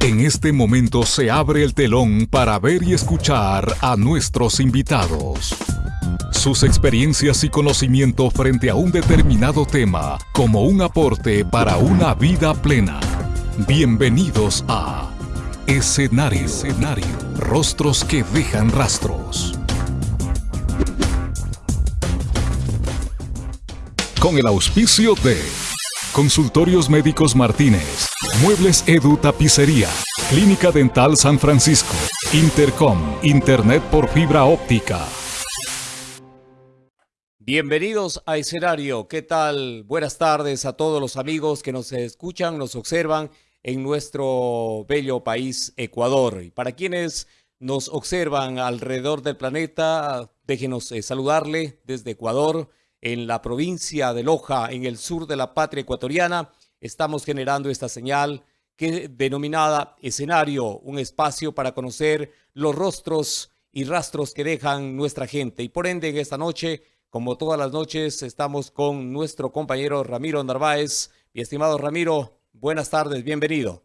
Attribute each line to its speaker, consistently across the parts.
Speaker 1: En este momento se abre el telón para ver y escuchar a nuestros invitados. Sus experiencias y conocimiento frente a un determinado tema como un aporte para una vida plena. Bienvenidos a Escenario. Escenario. Rostros que dejan rastros. Con el auspicio de Consultorios Médicos Martínez, Muebles Edu Tapicería, Clínica Dental San Francisco, Intercom, Internet por fibra óptica.
Speaker 2: Bienvenidos a Escenario. ¿Qué tal? Buenas tardes a todos los amigos que nos escuchan, nos observan en nuestro bello país Ecuador. Y para quienes nos observan alrededor del planeta, déjenos eh, saludarle desde Ecuador en la provincia de Loja, en el sur de la patria ecuatoriana, estamos generando esta señal que denominada escenario, un espacio para conocer los rostros y rastros que dejan nuestra gente. Y por ende, en esta noche, como todas las noches, estamos con nuestro compañero Ramiro Narváez. Mi estimado Ramiro, buenas tardes, bienvenido.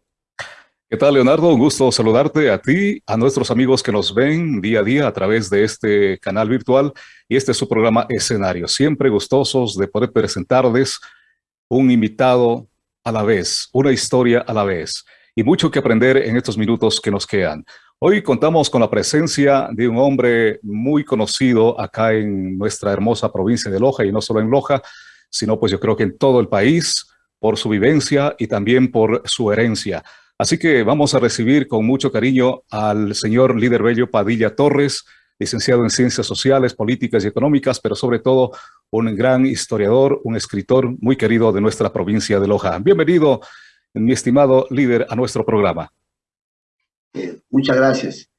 Speaker 3: ¿Qué tal, Leonardo? Un gusto saludarte a ti, a nuestros amigos que nos ven día a día a través de este canal virtual y este es su programa Escenario. Siempre gustosos de poder presentarles un invitado a la vez, una historia a la vez y mucho que aprender en estos minutos que nos quedan. Hoy contamos con la presencia de un hombre muy conocido acá en nuestra hermosa provincia de Loja y no solo en Loja, sino pues yo creo que en todo el país por su vivencia y también por su herencia. Así que vamos a recibir con mucho cariño al señor líder bello Padilla Torres, licenciado en Ciencias Sociales, Políticas y Económicas, pero sobre todo un gran historiador, un escritor muy querido de nuestra provincia de Loja. Bienvenido, mi estimado líder, a nuestro programa.
Speaker 4: Eh, muchas gracias.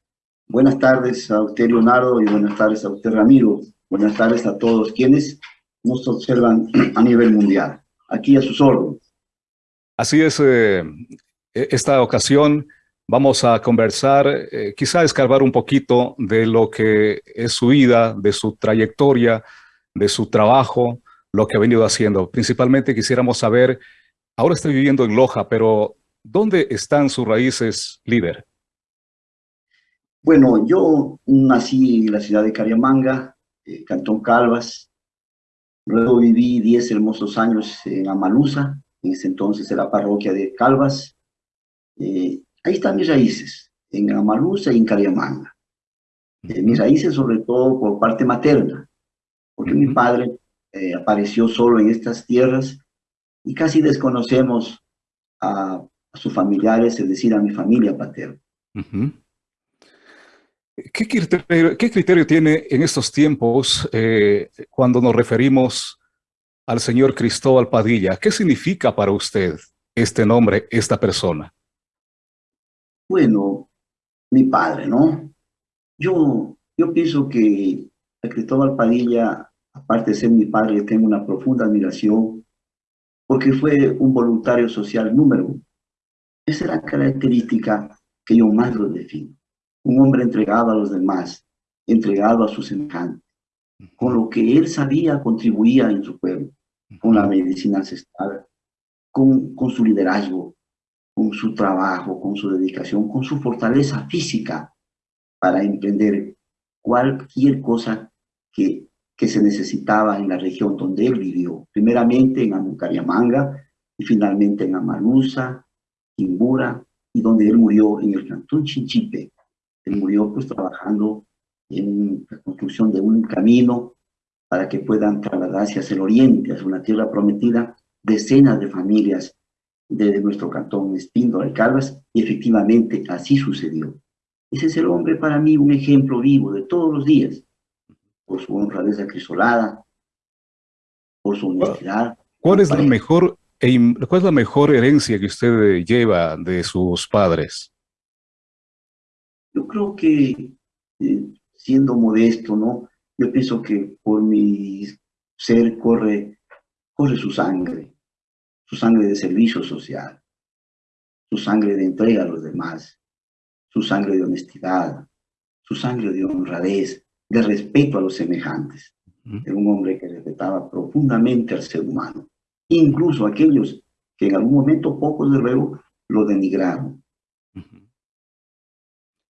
Speaker 4: Buenas tardes a usted, Leonardo, y buenas tardes a usted, Ramiro. Buenas tardes a todos quienes nos observan a nivel mundial. Aquí a sus órdenes.
Speaker 3: Así es, eh, e, esta ocasión vamos a conversar, eh, quizá escarbar un poquito de lo que es su vida, de su trayectoria, de su trabajo, lo que ha venido haciendo. Principalmente quisiéramos saber, ahora está viviendo en Loja, pero ¿dónde están sus raíces, líder?
Speaker 4: Bueno, yo nací en la ciudad de Cariamanga, eh, Cantón Calvas. Luego viví 10 hermosos años en Amalusa, en ese entonces era parroquia de Calvas. Eh, ahí están mis raíces, en Amalusa y en Cariamanga. Eh, mis raíces sobre todo por parte materna, porque mi padre eh, apareció solo en estas tierras y casi desconocemos a, sus familiares, es decir, a mi familia paterna.
Speaker 3: ¿Qué, criterio, tiene en estos tiempos cuando nos referimos al señor Cristóbal Padilla? ¿Qué significa para usted este nombre, esta persona?
Speaker 4: Bueno, mi padre, ¿no? Yo, yo pienso que a Cristóbal Padilla, aparte de ser mi padre, tengo una profunda admiración porque fue un voluntario social número uno. Esa es la característica que yo más lo defino. Un hombre entregado a los demás, entregado a sus semejantes. Con lo que él sabía, contribuía en su pueblo, con la medicina ancestral, con, con su liderazgo, con su trabajo, con su dedicación, con su fortaleza física para emprender cualquier cosa que, que se necesitaba en la región donde él vivió. Primeramente en Amucariamanga y finalmente en Amalusa, Quimbura y donde él murió en el cantón Chinchipe. Él murió pues trabajando en la construcción de un camino para que puedan trasladarse hacia el oriente, hacia una tierra prometida, decenas de familias de nuestro cantón Espindo de Calvas, y efectivamente así sucedió. Ese es el hombre para mí un ejemplo vivo de todos los días, por su honradez acrisolada, por su honestidad.
Speaker 3: ¿Cuál es, la mejor, ¿Cuál es la mejor herencia que usted lleva de sus padres?
Speaker 4: Yo creo que, eh, siendo modesto, ¿no? Yo pienso que por mi ser corre, corre su sangre su sangre de servicio social, su sangre de entrega a los demás, su sangre de honestidad, su sangre de honradez, de respeto a los semejantes. Era un hombre que respetaba profundamente al ser humano, incluso aquellos que en algún momento, pocos de luego, lo denigraron.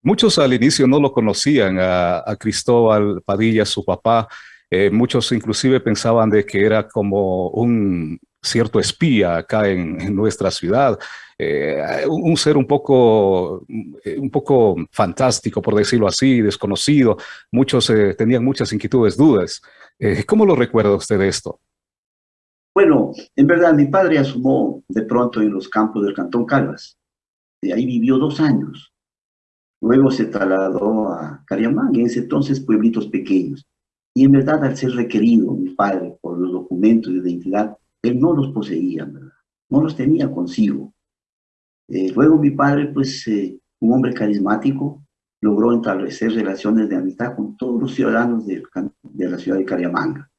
Speaker 3: Muchos al inicio no lo conocían a, Cristóbal Padilla, su papá. Eh, muchos inclusive pensaban de que era como un cierto espía acá en, nuestra ciudad, eh, un ser un poco, eh, un poco fantástico, por decirlo así, desconocido. Muchos tenían muchas inquietudes, dudas. ¿Cómo lo recuerda usted esto?
Speaker 4: Bueno, en verdad mi padre asumó de pronto en los campos del Cantón Calvas. De ahí vivió dos años. Luego se trasladó a Cariamán, en ese entonces pueblitos pequeños. Y en verdad, al ser requerido mi padre por los documentos de identidad, él no los poseía, ¿verdad? No los tenía consigo. Eh, luego mi padre, pues, eh, un hombre carismático, logró establecer relaciones de amistad con todos los ciudadanos de, de la ciudad de Cariamanga.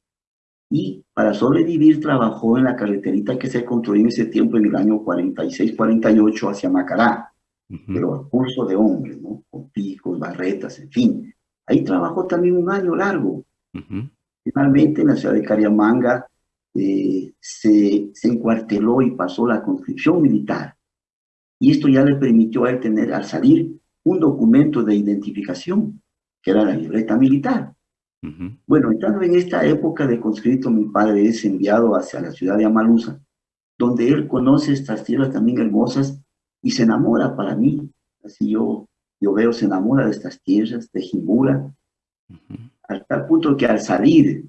Speaker 4: Y para sobrevivir trabajó en la carreterita que se construyó en ese tiempo, en el año 46-48, hacia Macará pero a curso de hombres, ¿no? Con picos, barretas, en fin. Ahí trabajó también un año largo. Finalmente, en la ciudad de Cariamanga, eh, se, se encuarteló y pasó la conscripción militar. Y esto ya le permitió a él tener, al salir, un documento de identificación, que era la libreta militar. Bueno, entrando en esta época de conscripto, mi padre es enviado hacia la ciudad de Amalusa, donde él conoce estas tierras también hermosas y se enamora para mí. Así yo, yo veo, se enamora de estas tierras, de Jimbura, al tal punto que al salir,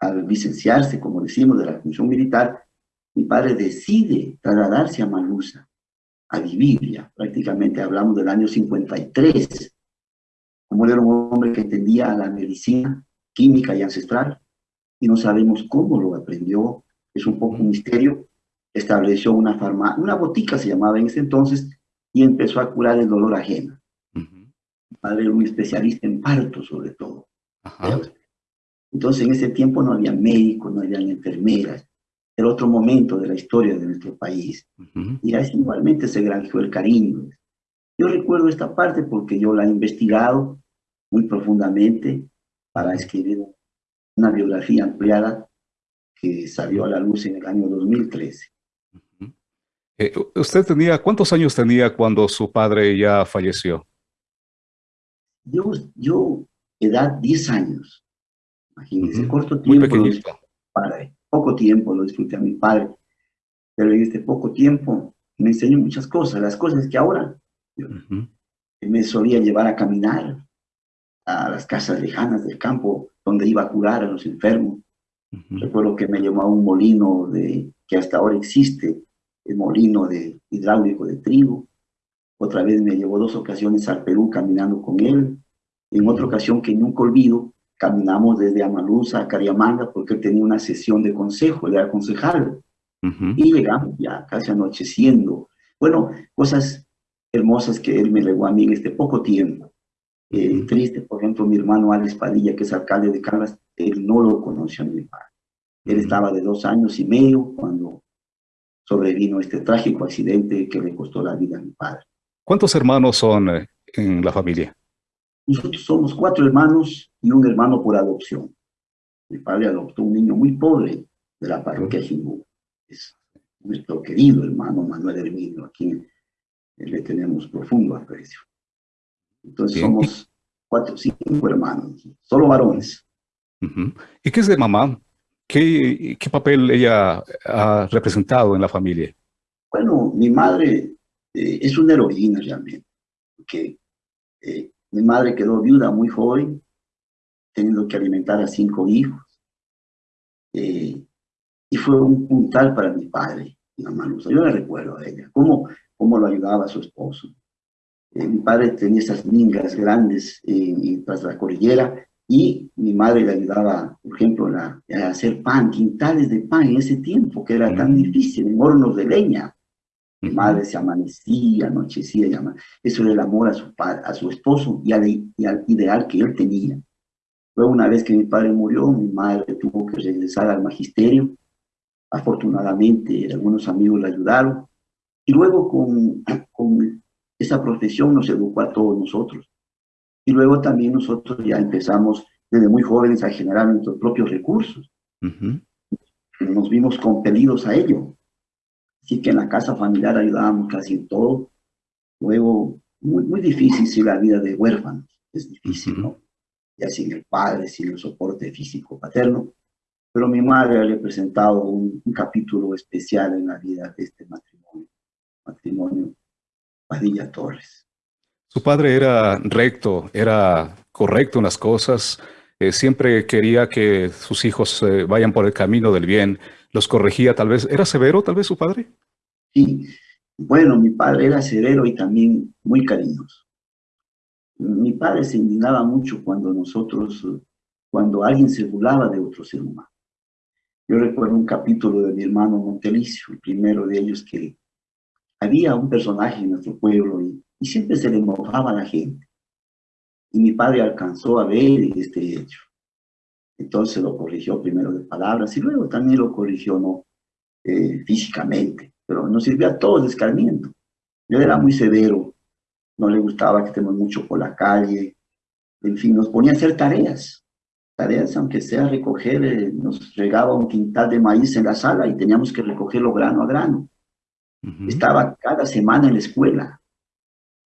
Speaker 4: al licenciarse, como decimos, de la función militar, mi padre decide trasladarse a Malusa, a vivir ya. Prácticamente hablamos del año 53. Como era un hombre que entendía la medicina, química y ancestral, y no sabemos cómo lo aprendió, es un poco un misterio, estableció una farmacia, una botica se llamaba en ese entonces, y empezó a curar el dolor ajeno. Mi padre era un especialista en parto, sobre todo. Entonces, en ese tiempo no había médicos, no había enfermeras. Era otro momento de la historia de nuestro país. Y así igualmente se granjeó el cariño. Yo recuerdo esta parte porque yo la he investigado muy profundamente para escribir una biografía ampliada que salió a la luz en el año 2013.
Speaker 3: Eh, ¿Usted tenía, cuántos años tenía cuando su padre ya falleció?
Speaker 4: Yo, yo edad 10 años. Imagínense, corto tiempo. Padre. Poco tiempo lo disfruté a mi padre. Pero en este poco tiempo me enseñó muchas cosas. Las cosas que ahora me solía llevar a caminar a las casas lejanas del campo donde iba a curar a los enfermos. Recuerdo que me llevó a un molino de, que hasta ahora existe, el molino de hidráulico de trigo. Otra vez me llevó dos ocasiones al Perú caminando con él. En otra ocasión que nunca olvido, caminamos desde Amalusa a Cariamanga porque él tenía una sesión de consejo, él era concejal. Y llegamos ya casi anocheciendo. Bueno, cosas hermosas que él me legó a mí en este poco tiempo. Eh, triste, por ejemplo, mi hermano Alex Padilla, que es alcalde de Caldas, él no lo conoció a mi padre. Él estaba de dos años y medio cuando sobrevino este trágico accidente que le costó la vida a mi padre.
Speaker 3: ¿Cuántos hermanos son eh, en la familia?
Speaker 4: Nosotros somos cuatro hermanos y un hermano por adopción. Mi padre adoptó un niño muy pobre de la parroquia Jimbú. Es nuestro querido hermano Manuel Herminio, a quien le tenemos profundo aprecio. Entonces somos cuatro, cinco hermanos, solo varones.
Speaker 3: ¿Y qué es de mamá? ¿Qué, ¿Qué, papel ella ha representado en la familia?
Speaker 4: Bueno, mi madre eh, es una heroína realmente, porque eh, mi madre quedó viuda muy joven, teniendo que alimentar a cinco hijos, eh, y fue un puntal para mi padre, mi mamá Yo la recuerdo a ella, cómo, cómo lo ayudaba a su esposo. mi padre tenía esas mingas grandes tras la cordillera, y mi madre le ayudaba, por ejemplo, a hacer pan, quintales de pan en ese tiempo, que era tan difícil, en hornos de leña. Mi madre se amanecía, anochecía, y eso era el amor a su, a su esposo y al, y al ideal que él tenía. Luego, una vez que mi padre murió, mi madre tuvo que regresar al magisterio. Afortunadamente, algunos amigos la ayudaron. Y luego, con, con esa profesión, nos educó a todos nosotros. Y luego también nosotros ya empezamos desde muy jóvenes a generar nuestros propios recursos. Nos vimos compelidos a ello. Así que en la casa familiar ayudábamos casi en todo. Luego, muy, muy difícil si la vida de huérfanos, es difícil, ¿no? Ya sin el padre, sin el soporte físico paterno. Pero mi madre le ha presentado un, un capítulo especial en la vida de este matrimonio, matrimonio Padilla Torres.
Speaker 3: Su padre era recto, era correcto en las cosas, eh, siempre quería que sus hijos eh, vayan por el camino del bien, los corregía tal vez. ¿Era severo tal vez su padre?
Speaker 4: Sí, bueno, mi padre era severo y también muy cariñoso. Mi padre se indignaba mucho cuando nosotros, cuando alguien se burlaba de otro ser humano. Yo recuerdo un capítulo de mi hermano Montelicio, el primero de ellos, que había un personaje en nuestro pueblo y, siempre se le mojaba a la gente. Y mi padre alcanzó a ver este hecho. Entonces lo corrigió primero de palabras y luego también lo corrigió ¿no? Eh, físicamente. Pero nos sirvió a todos de escarmiento. Él era muy severo, no le gustaba que estemos mucho por la calle. En fin, nos ponía a hacer tareas. Tareas, aunque sea recoger, eh, nos regaba un quintal de maíz en la sala y teníamos que recogerlo grano a grano. Uh -huh. Estaba cada semana en la escuela,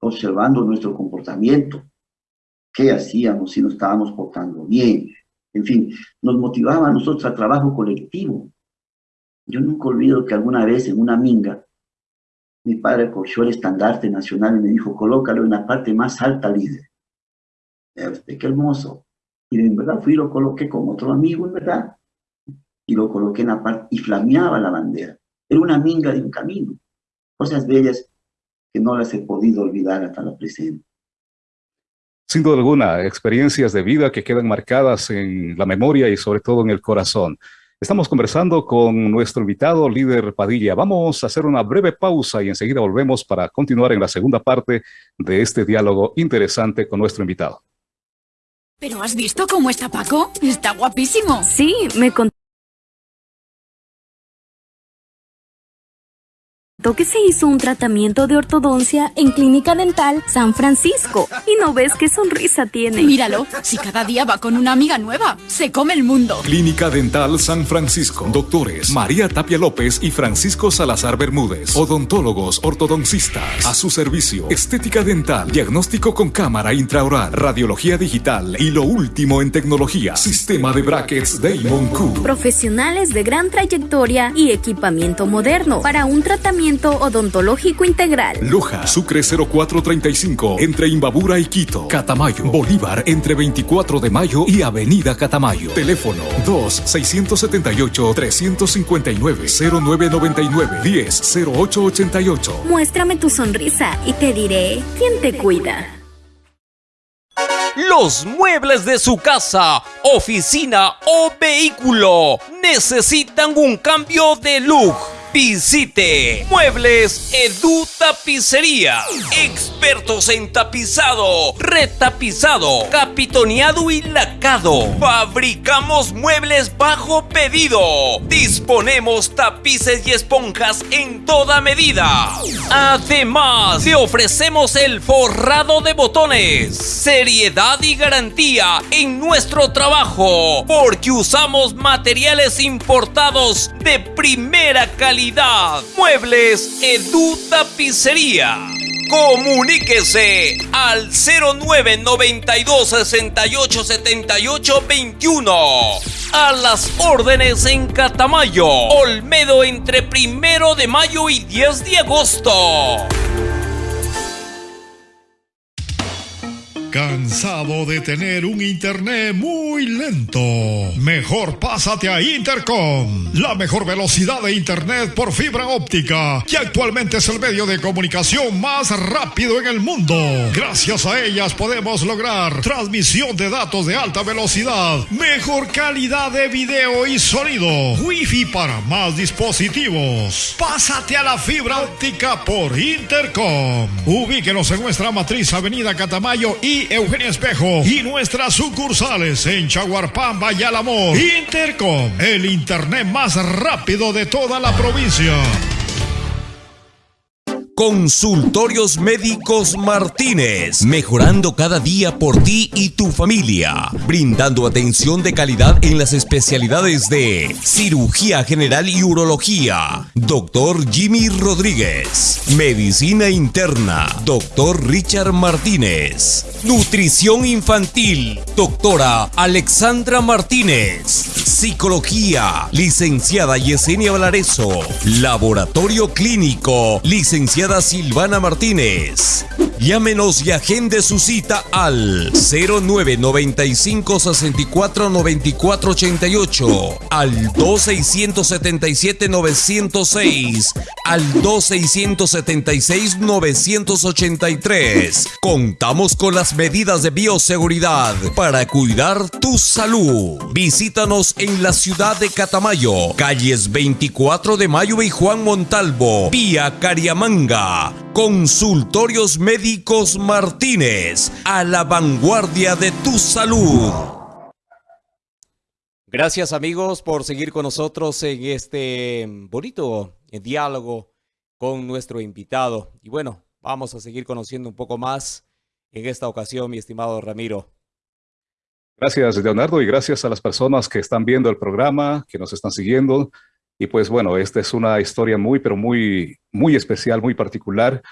Speaker 4: observando nuestro comportamiento, qué hacíamos, si nos estábamos portando bien. En fin, nos motivaba a nosotros al trabajo colectivo. Yo nunca olvido que alguna vez en una minga, mi padre cogió el estandarte nacional y me dijo, colócalo en la parte más alta, líder. Usted, qué hermoso. Y en verdad fui y lo coloqué con otro amigo, en verdad. Y lo coloqué en la parte, y flameaba la bandera. Era una minga de un camino. Cosas bellas que no las he podido olvidar hasta la presente.
Speaker 3: Sin duda alguna, experiencias de vida que quedan marcadas en la memoria y sobre todo en el corazón. Estamos conversando con nuestro invitado, líder Padilla. Vamos a hacer una breve pausa y enseguida volvemos para continuar en la segunda parte de este diálogo interesante con nuestro invitado.
Speaker 5: ¿Pero has visto cómo está Paco? Está guapísimo.
Speaker 6: Sí, me contó que se hizo un tratamiento de ortodoncia en Clínica Dental San Francisco. Y no ves qué sonrisa tiene.
Speaker 5: Míralo, si cada día va con una amiga nueva, se come el mundo.
Speaker 1: Clínica Dental San Francisco. Doctores María Tapia López y Francisco Salazar Bermúdez. Odontólogos ortodoncistas. A su servicio. Estética dental. Diagnóstico con cámara intraoral. Radiología digital. Y lo último en tecnología. Sistema de brackets Damon Q.
Speaker 6: Profesionales de gran trayectoria y equipamiento moderno para un tratamiento odontológico integral.
Speaker 1: Loja, Sucre 0435, entre Imbabura y Quito. Catamayo, Bolívar, entre 24 de mayo y Avenida Catamayo. Teléfono 2-678-359-0999-10-0888.
Speaker 6: Muéstrame tu sonrisa y te diré quién te cuida.
Speaker 7: Los muebles de su casa, oficina o vehículo necesitan un cambio de look Visite Muebles Edu Tapicería. Expertos en tapizado, retapizado, capitoneado y lacado. Fabricamos muebles bajo pedido. Disponemos tapices y esponjas en toda medida. Además, le ofrecemos el forrado de botones. Seriedad y garantía en nuestro trabajo. Porque usamos materiales importados de primera calidad Muebles Edu Tapicería. Comuníquese al 0992 68 78 21. A las órdenes en Catamayo, Olmedo entre primero de mayo y 10 de agosto.
Speaker 8: ¿Cansado de tener un internet muy lento? Mejor pásate a Intercom, la mejor velocidad de internet por fibra óptica, que actualmente es el medio de comunicación más rápido en el mundo. Gracias a ellas podemos lograr transmisión de datos de alta velocidad, mejor calidad de video y sonido, wifi para más dispositivos. Pásate a la fibra óptica por Intercom. Ubíquenos en nuestra matriz Avenida Catamayo y Eugenia Espejo y nuestras sucursales en Chaguarpamba y Alamor. Intercom, el internet más rápido de toda la provincia.
Speaker 7: Consultorios Médicos Martínez, mejorando cada día por ti y tu familia, brindando atención de calidad en las especialidades de cirugía general y urología, doctor Jimmy Rodríguez, medicina interna, doctor Richard Martínez, nutrición infantil, doctora Alexandra Martínez, psicología, licenciada Yesenia Valareso, laboratorio clínico, licenciada Silvana Martínez. Llámenos y agende su cita al 0995 64 94 88, al 2677 906, al 2676 983. Contamos con las medidas de bioseguridad para cuidar tu salud. Visítanos en la ciudad de Catamayo, calles 24 de Mayo y Juan Montalvo, vía Cariamanga. Consultorios Médicos Martínez, a la vanguardia de tu salud.
Speaker 2: Gracias amigos por seguir con nosotros en este bonito diálogo con nuestro invitado. Y bueno, vamos a seguir conociendo un poco más en esta ocasión, mi estimado Ramiro.
Speaker 3: Gracias, Leonardo, y gracias a las personas que están viendo el programa, que nos están siguiendo. Y pues bueno, esta es una historia muy, pero muy, muy especial, muy particular.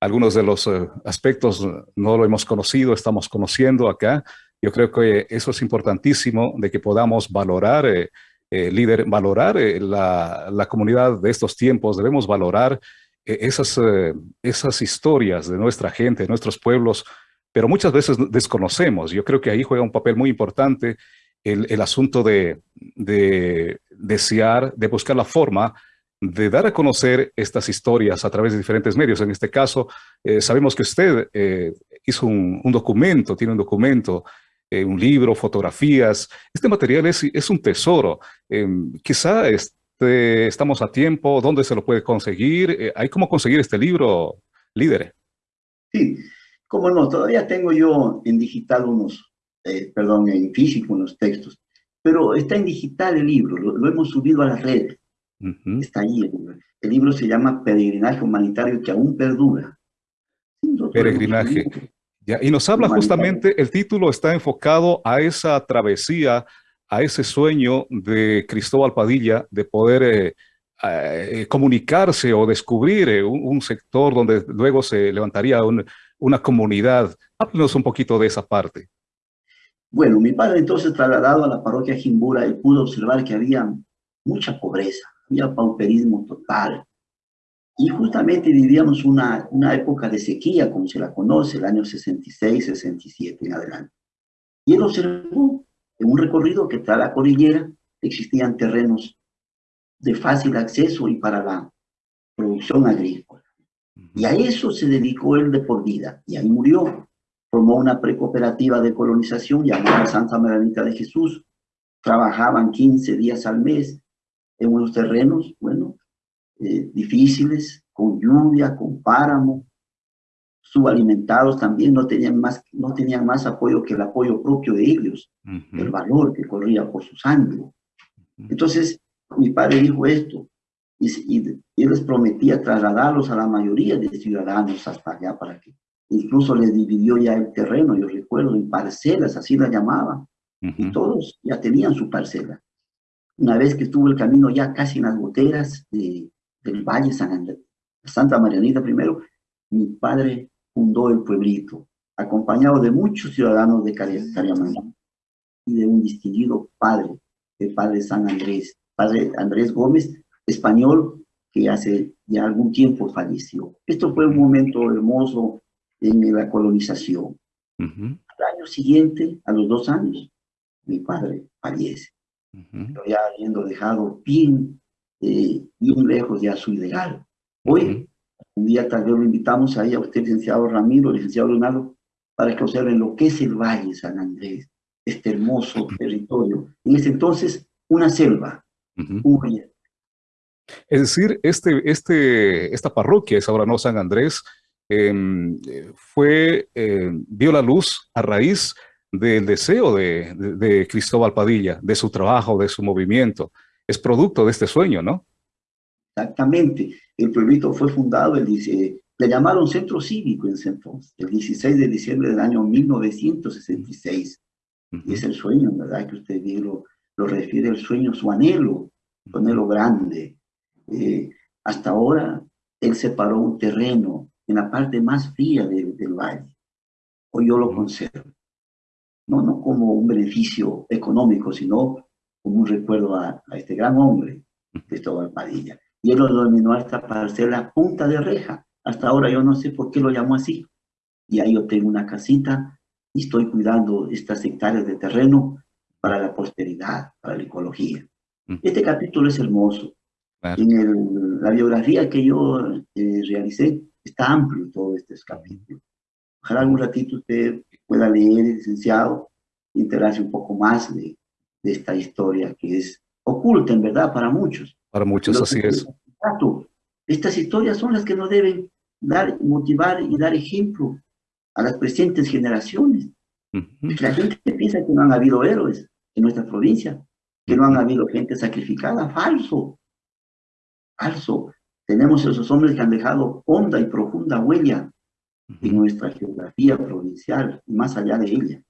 Speaker 3: Algunos de los uh, aspectos no lo hemos conocido, estamos conociendo acá. Yo creo que eso es importantísimo de que podamos valorar, eh, eh, líder, valorar eh, la, la, comunidad de estos tiempos. Debemos valorar esas, esas historias de nuestra gente, de nuestros pueblos, pero muchas veces desconocemos. Yo creo que ahí juega un papel muy importante el, el asunto de, de desear, de buscar la forma de dar a conocer estas historias a través de diferentes medios. En este caso, eh, sabemos que usted eh, hizo un, un, documento, tiene un documento, eh, un libro, fotografías. Este material es, es un tesoro. Em, quizá este, estamos a tiempo, ¿dónde se lo puede conseguir? ¿Hay cómo conseguir este libro, líder?
Speaker 4: Sí, cómo no, todavía tengo yo en digital unos, perdón, en físico unos textos, pero está en digital el libro, lo, lo hemos subido a las redes. Uh -huh. Está ahí el libro. El libro se llama Peregrinaje Humanitario que aún perdura.
Speaker 3: Peregrinaje. Ya, y nos habla justamente, el título está enfocado a esa travesía, a ese sueño de Cristóbal Padilla de poder eh, eh, comunicarse o descubrir eh, un, un, sector donde luego se levantaría un, una comunidad. Háblenos un poquito de esa parte.
Speaker 4: Bueno, mi padre entonces trasladado a la parroquia Jimbura y pudo observar que había mucha pobreza, había pauperismo total. Y justamente vivíamos una, una época de sequía, como se la conoce, el año 66, 67 en adelante. Y él observó en un recorrido que tras la cordillera existían terrenos de fácil acceso y para la producción agrícola. Y a eso se dedicó él de por vida, y ahí murió. Formó una precooperativa de colonización llamada Santa Maranita de Jesús. Trabajaban 15 días al mes en unos terrenos, bueno, eh, difíciles, con lluvia, con páramo, subalimentados también, no tenían, más, no tenían más apoyo que el apoyo propio de ellos, uh -huh. el valor que corría por su sangre. Entonces, mi padre dijo esto, y, y, y, les prometía trasladarlos a la mayoría de ciudadanos hasta allá para que incluso les dividió ya el terreno, yo recuerdo, en parcelas, así la llamaba, uh -huh. y todos ya tenían su parcela. Una vez que estuvo el camino ya casi en las goteras de, del Valle San Andrés, Santa Marianita primero, mi padre fundó el pueblito, acompañado de muchos ciudadanos de Cariamanga y de un distinguido padre, el padre San Andrés, padre Andrés Gómez, español, que hace ya algún tiempo falleció. Esto fue un momento hermoso en la colonización. Uh -huh. Al año siguiente, a los dos años, mi padre fallece. Uh -huh. Pero ya habiendo dejado bien, eh, bien lejos ya su ideal. Hoy, uh -huh. un día tal vez lo invitamos ahí a usted, licenciado Ramiro, licenciado Leonardo, para que observen lo que es el Valle San Andrés, este hermoso territorio. En ese entonces, una selva, un valle.
Speaker 3: Es decir, este, este, esta parroquia es ahora no San Andrés, eh, fue, eh, vio la luz a raíz del deseo de, de, de, Cristóbal Padilla, de su trabajo, de su movimiento. Es producto de este sueño, ¿no?
Speaker 4: Exactamente. El pueblito fue fundado el, le llamaron Centro Cívico en ese entonces, el 16 de diciembre del año 1966. Y es el sueño, ¿verdad? Que usted bien lo, lo refiere, el sueño, su anhelo, su anhelo grande. Eh, hasta ahora, él separó un terreno en la parte más fría del valle. Hoy yo lo conservo. No, no como un beneficio económico, sino como un recuerdo a, este gran hombre, Cristóbal Padilla. Y él lo denominó a esta parcela punta de reja. Hasta ahora yo no sé por qué lo llamó así. Y ahí yo tengo una casita y estoy cuidando estas hectáreas de terreno para la posteridad, para la ecología. Este capítulo es hermoso. En la biografía que yo eh, realicé, está amplio todo este capítulo. Ojalá algún ratito usted pueda leer, licenciado, y enterarse un poco más de, de, esta historia que es oculta, en verdad, para muchos.
Speaker 3: Para muchos, así es.
Speaker 4: Estas historias son las que nos deben dar, motivar y dar ejemplo a las presentes generaciones. La gente piensa que no han habido héroes en nuestra provincia, que no han habido gente sacrificada. Falso. Falso. Tenemos esos hombres que han dejado honda y profunda huella en nuestra geografía provincial y más allá de ella.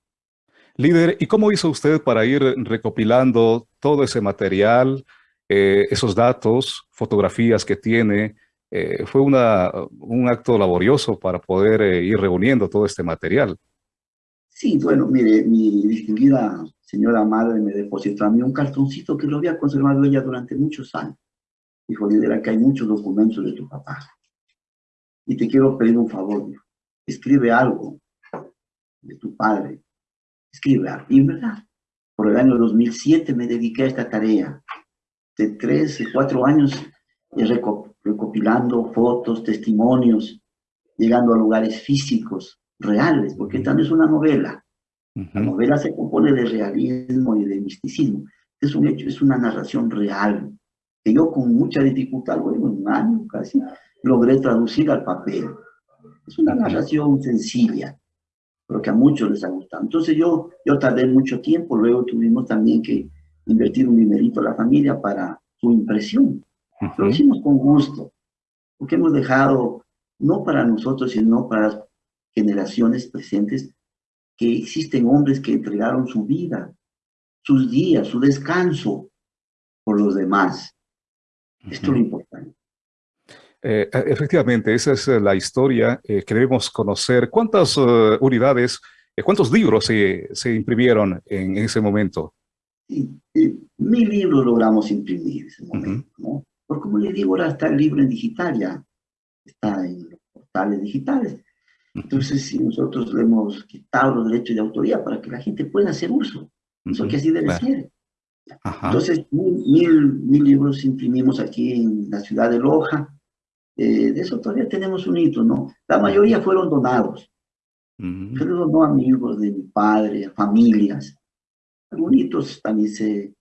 Speaker 3: Líder, ¿y cómo hizo usted para ir recopilando todo ese material, eh, esos datos, fotografías que tiene? Eh, fue una, un acto laborioso para poder eh, ir reuniendo todo este material.
Speaker 4: Sí, bueno, mire, mi distinguida señora madre me depositó a mí un cartoncito que lo había conservado ella durante muchos años. Dijo, líder, que hay muchos documentos de tu papá. Y te quiero pedir un favor, dijo. Escribe algo de tu padre. Escribe algo. Y en verdad, por el año 2007 me dediqué a esta tarea. De tres, cuatro años recopilando fotos, testimonios, llegando a lugares físicos, reales, porque esta no es una novela. La novela se compone de realismo y de misticismo. Es un hecho, es una narración real, que yo con mucha dificultad, luego en un año casi, logré traducir al papel. Es una narración sencilla, pero que a muchos les ha gustado. Entonces yo, yo tardé mucho tiempo, luego tuvimos también que invertir un dinerito a la familia para su impresión. Lo hicimos con gusto, porque hemos dejado, no para nosotros, sino para las generaciones presentes, que existen hombres que entregaron su vida, sus días, su descanso por los demás. Esto es lo importante.
Speaker 3: Eh, e, efectivamente, esa es eh, la historia eh, que debemos conocer. ¿Cuántas unidades, cuántos libros se, se imprimieron en, ese momento?
Speaker 4: mil libros logramos imprimir en ese momento, ¿no? Porque como le digo, ahora está el libro en digital ya, está en los portales digitales. Entonces, si nosotros le hemos quitado los derechos de autoría para que la gente pueda hacer uso, eso que así debe ser. Entonces, mil, mil, libros imprimimos aquí en la ciudad de Loja. Eh, de eso todavía tenemos un hito, ¿no? La mayoría fueron donados. Fueron no amigos de mi padre, familias. Algunos también se,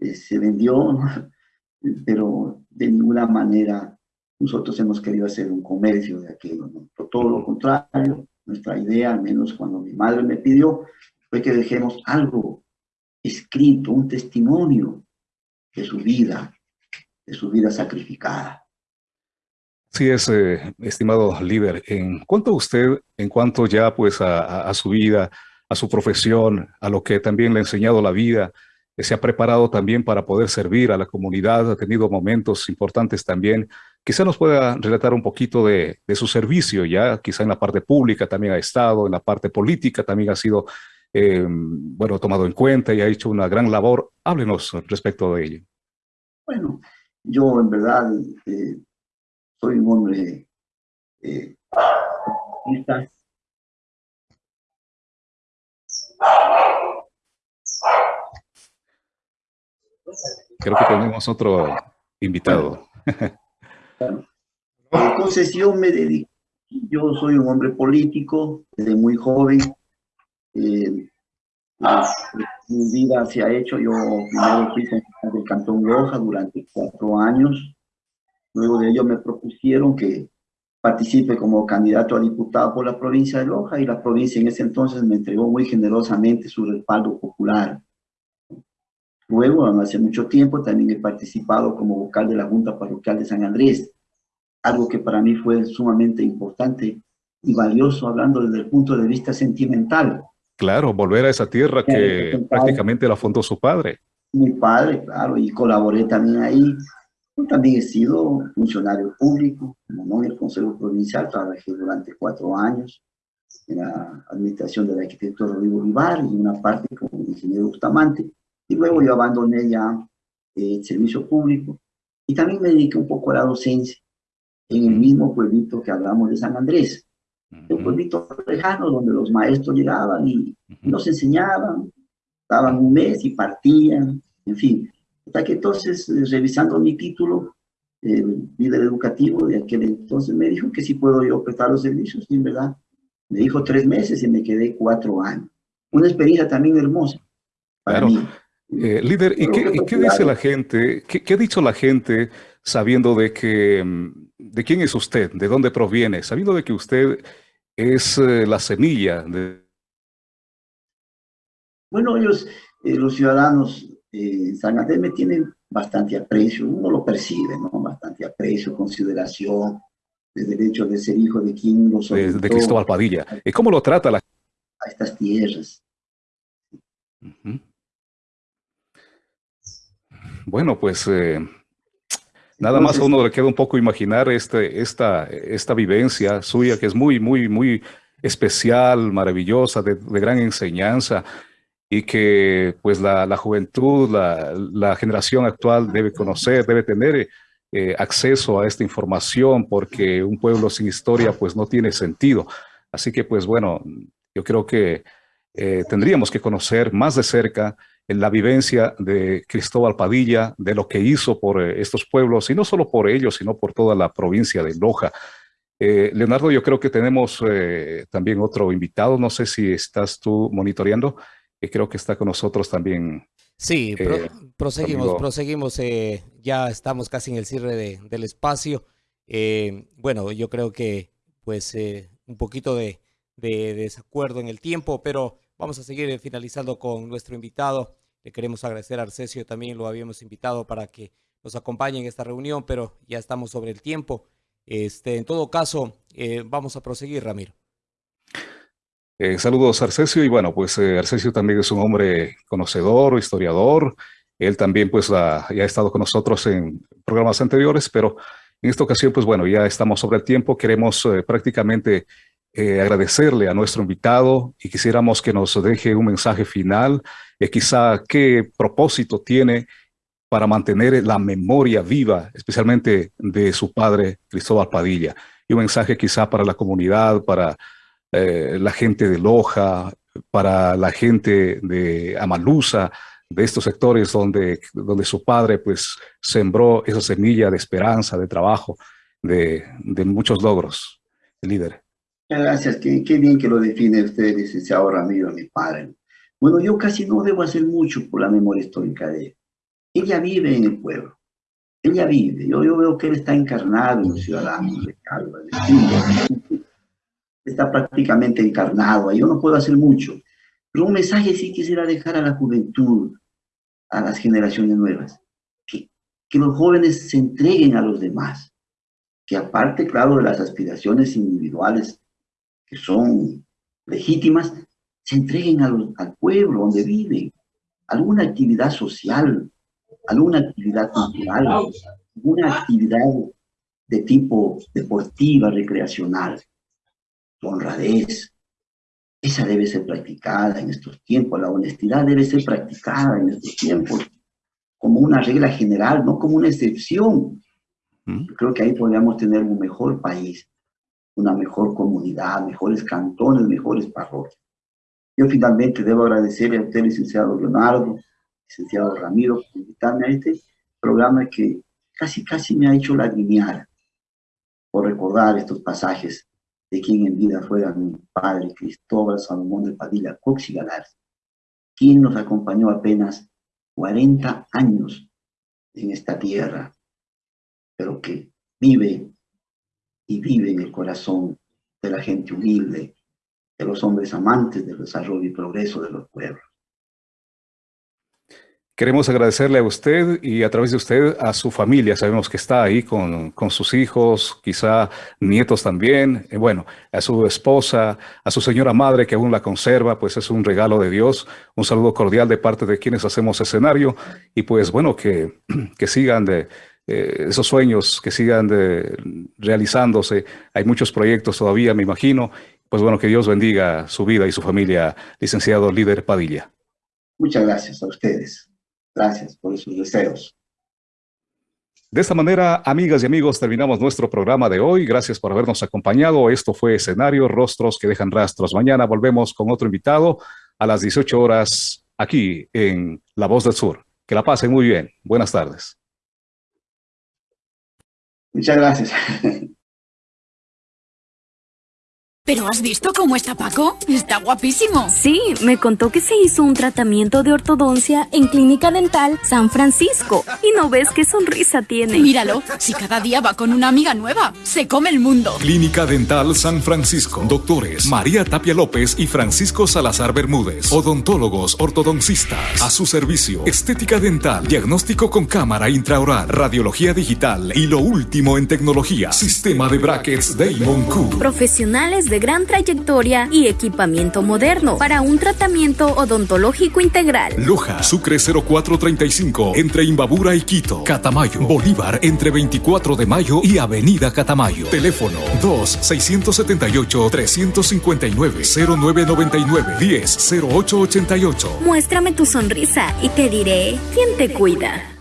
Speaker 4: eh, se vendió, pero de ninguna manera nosotros hemos querido hacer un comercio de aquello, ¿no? Todo lo contrario, nuestra idea, al menos cuando mi madre me pidió, fue que dejemos algo escrito, un testimonio de su vida, de su vida sacrificada.
Speaker 3: Sí es, eh, estimado líder. En cuanto a usted, en cuanto ya pues a, su vida, a su profesión, a lo que también le ha enseñado la vida, se ha preparado también para poder servir a la comunidad, ha tenido momentos importantes también. Quizá nos pueda relatar un poquito de, su servicio, ya quizá en la parte pública también ha estado, en la parte política también ha sido, eh, bueno, tomado en cuenta y ha hecho una gran labor. Háblenos respecto de ello.
Speaker 4: Bueno, yo en verdad eh, soy un hombre eh,
Speaker 3: Creo que tenemos otro invitado.
Speaker 4: Entonces yo me dedico, yo soy un hombre político desde muy joven. Eh, mi vida se ha hecho, yo primero fui del Cantón Loja durante cuatro años. Luego de ello me propusieron que participe como candidato a diputado por la provincia de Loja y la provincia en ese entonces me entregó muy generosamente su respaldo popular. Luego, hace mucho tiempo, también he participado como vocal de la Junta Parroquial de San Andrés. algo que para mí fue sumamente importante y valioso hablando desde el punto de vista sentimental.
Speaker 3: Claro, volver a esa tierra que prácticamente la fundó su padre.
Speaker 4: Mi padre, claro, y colaboré también ahí. También he sido funcionario público, como en el Consejo Provincial, trabajé durante cuatro años en la administración del arquitecto Rodrigo Vivar y una parte como ingeniero Bustamante. Y luego yo abandoné ya eh, el servicio público y también me dediqué un poco a la docencia en el mismo pueblito que hablamos de San Andrés. Un pueblito lejano donde los maestros llegaban y nos enseñaban, daban un mes y partían, en fin. Hasta que entonces, eh, revisando mi título, el líder educativo de aquel entonces me dijo que si puedo yo prestar los servicios, y en verdad, me dijo tres meses y me quedé cuatro años. Una experiencia también hermosa para mí.
Speaker 3: Eh, líder, ¿y qué, dice la gente? ¿Qué, ha dicho la gente sabiendo de que, mm, de quién es usted, de dónde proviene, sabiendo de que usted es eh, la semilla de...
Speaker 4: Bueno, ellos, eh, los ciudadanos en San Andrés me tienen bastante aprecio, uno lo percibe, ¿no? Bastante aprecio, consideración, desde el hecho de ser hijo de quien lo
Speaker 3: De, de Cristóbal Padilla. ¿Y cómo lo trata la
Speaker 4: A estas tierras.
Speaker 3: Bueno, pues eh, nada más a uno le queda un poco imaginar este, esta, esta vivencia suya que es muy, muy, muy especial, maravillosa, de, gran enseñanza y que pues la, juventud, la, generación actual debe conocer, debe tener eh, acceso a esta información porque un pueblo sin historia pues no tiene sentido. Así que pues bueno, yo creo que eh, tendríamos que conocer más de cerca en la vivencia de Cristóbal Padilla, de lo que hizo por eh, estos pueblos, y no solo por ellos, sino por toda la provincia de Loja. Eh, Leonardo, yo creo que tenemos eh, también otro invitado, no sé si estás tú monitoreando, que creo que está con nosotros también.
Speaker 2: Sí, proseguimos, proseguimos, ya estamos casi en el cierre del espacio. bueno, yo creo que pues un poquito de desacuerdo en el tiempo, pero Vamos a seguir finalizando con nuestro invitado. Le queremos agradecer a Arcesio, también lo habíamos invitado para que nos acompañe en esta reunión, pero ya estamos sobre el tiempo. Este, en todo caso, eh, vamos a proseguir, Ramiro.
Speaker 3: Eh, saludos, Arcesio. Y bueno, pues eh, Arcesio también es un hombre conocedor, historiador. Él también pues ya ha estado con nosotros en programas anteriores, pero en esta ocasión, pues bueno, ya estamos sobre el tiempo. Queremos prácticamente eh, agradecerle a nuestro invitado y quisiéramos que nos deje un mensaje final, eh, quizá qué propósito tiene para mantener la memoria viva, especialmente de su padre Cristóbal Padilla, y un mensaje quizá para la comunidad, para eh, la gente de Loja, para la gente de Amalusa, de estos sectores donde, donde su padre pues sembró esa semilla de esperanza, de trabajo, de, de muchos logros, líder.
Speaker 4: Gracias, qué, qué, bien que lo define usted, licenciado Ramiro, mi padre. Bueno, yo casi no debo hacer mucho por la memoria histórica de él. Ella vive en el pueblo. Ella vive. Yo, yo veo que él está encarnado en los ciudadanos de Calva, de Está prácticamente encarnado. Yo no puedo hacer mucho. Pero un mensaje sí quisiera dejar a la juventud, a las generaciones nuevas. Que, que los jóvenes se entreguen a los demás. Que aparte, claro, de las aspiraciones individuales que son legítimas, se entreguen al, pueblo donde viven, alguna actividad social, alguna actividad cultural, alguna actividad de tipo deportiva, recreacional, honradez. Esa debe ser practicada en estos tiempos, la honestidad debe ser practicada en estos tiempos como una regla general, no como una excepción. Mm. creo que ahí podríamos tener un mejor país una mejor comunidad, mejores cantones, mejores parroquias. Yo finalmente debo agradecerle a usted, licenciado Leonardo, licenciado Ramiro, por invitarme a este programa que casi, casi me ha hecho lagrimear por recordar estos pasajes de quien en vida fuera mi padre, Cristóbal Salomón de Padilla Cox quien nos acompañó apenas 40 años en esta tierra, pero que vive y vive en el corazón de la gente humilde, de los hombres amantes del desarrollo y progreso de los pueblos.
Speaker 3: Queremos agradecerle a usted y a través de usted a su familia. Sabemos que está ahí con, con sus hijos, quizá nietos también. Eh, bueno, a su esposa, a su señora madre que aún la conserva, pues es un regalo de Dios. Un saludo cordial de parte de quienes hacemos escenario y pues bueno, que, que sigan de eh, esos sueños, que sigan de, realizándose. Hay muchos proyectos todavía, me imagino. Pues bueno, que Dios bendiga su vida y su familia, licenciado líder Padilla.
Speaker 4: Muchas gracias a ustedes. Gracias por sus deseos.
Speaker 3: De esta manera, amigas y amigos, terminamos nuestro programa de hoy. Gracias por habernos acompañado. Esto fue Escenario, Rostros que dejan rastros. Mañana volvemos con otro invitado a las 18 horas aquí en La Voz del Sur. Que la pasen muy bien. Buenas tardes.
Speaker 4: Muchas gracias.
Speaker 5: ¿Pero has visto cómo está Paco? Está guapísimo.
Speaker 6: Sí, me contó que se hizo un tratamiento de ortodoncia en Clínica Dental San Francisco. Y no ves qué sonrisa tiene.
Speaker 5: Míralo, si cada día va con una amiga nueva, se come el mundo.
Speaker 1: Clínica Dental San Francisco. Doctores María Tapia López y Francisco Salazar Bermúdez. Odontólogos ortodoncistas. A su servicio. Estética dental. Diagnóstico con cámara intraoral. Radiología digital. Y lo último en tecnología. Sistema de brackets Damon Q.
Speaker 6: Profesionales de gran trayectoria y equipamiento moderno para un tratamiento odontológico integral.
Speaker 1: Loja, Sucre 0435, entre Imbabura y Quito. Catamayo, Bolívar, entre 24 de mayo y Avenida Catamayo. Teléfono 2-679-359-0999-10-0888.
Speaker 6: Muéstrame tu sonrisa y te diré quién te cuida.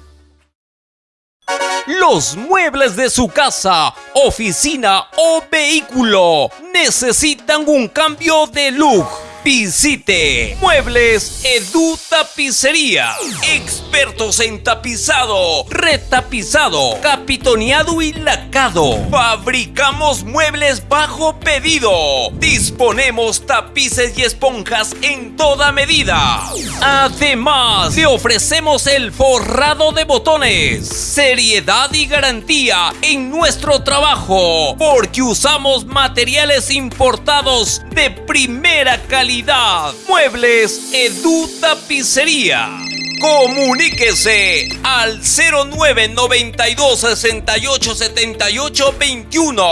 Speaker 7: Los muebles de su casa, oficina o vehículo necesitan un cambio de look. Visite Muebles Edu Tapicería. Expertos en tapizado, retapizado, capitoneado y lacado. Fabricamos muebles bajo pedido. Disponemos tapices y esponjas en toda medida. Además, le ofrecemos el forrado de botones. Seriedad y garantía en nuestro trabajo. Porque usamos materiales importados de primera calidad Muebles Edu Tapicería. Comuníquese al 0992 68 78 21.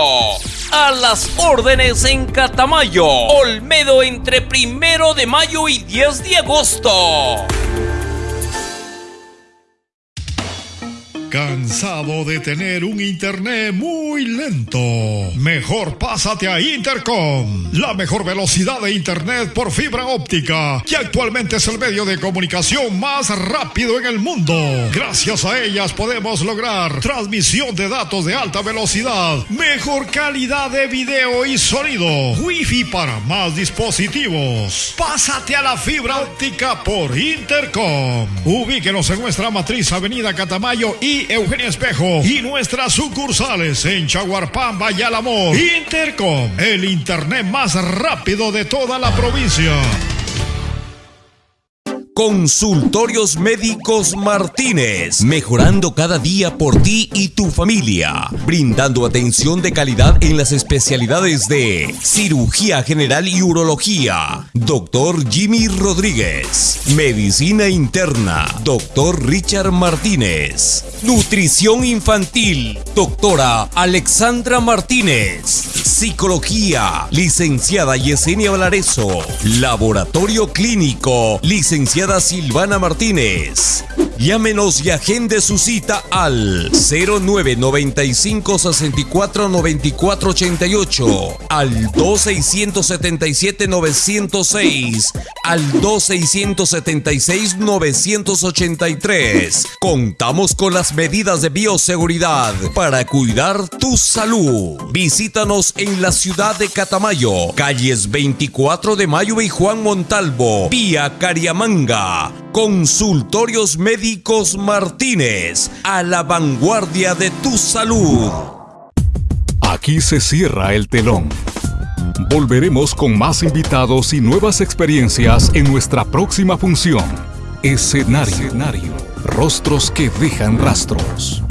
Speaker 7: A las órdenes en Catamayo, Olmedo entre primero de mayo y 10 de agosto.
Speaker 8: ¿Cansado de tener un internet muy lento? Mejor pásate a Intercom, la mejor velocidad de internet por fibra óptica, que actualmente es el medio de comunicación más rápido en el mundo. Gracias a ellas podemos lograr transmisión de datos de alta velocidad, mejor calidad de video y sonido, wifi para más dispositivos. Pásate a la fibra óptica por Intercom. Ubíquenos en nuestra matriz Avenida Catamayo y Eugenia Espejo y nuestras sucursales en Chaguarpamba y Alamor. Intercom, el internet más rápido de toda la provincia.
Speaker 7: Consultorios Médicos Martínez, mejorando cada día por ti y tu familia, brindando atención de calidad en las especialidades de cirugía general y urología. Doctor Jimmy Rodríguez, medicina interna. Doctor Richard Martínez, nutrición infantil. Doctora Alexandra Martínez, psicología. Licenciada Yesenia Valareso, laboratorio clínico. Licenciada Silvana Martínez. Llámenos y agende su cita al 0995 64 94 88, al 2677 906, al 2676 983. Contamos con las medidas de bioseguridad para cuidar tu salud. Visítanos en la ciudad de Catamayo, calles 24 de Mayo y Juan Montalvo, vía Cariamanga. Consultorios Médicos Martínez, a la vanguardia de tu salud.
Speaker 1: Aquí se cierra el telón. Volveremos con más invitados y nuevas experiencias en nuestra próxima función. Escenario. Rostros que dejan rastros.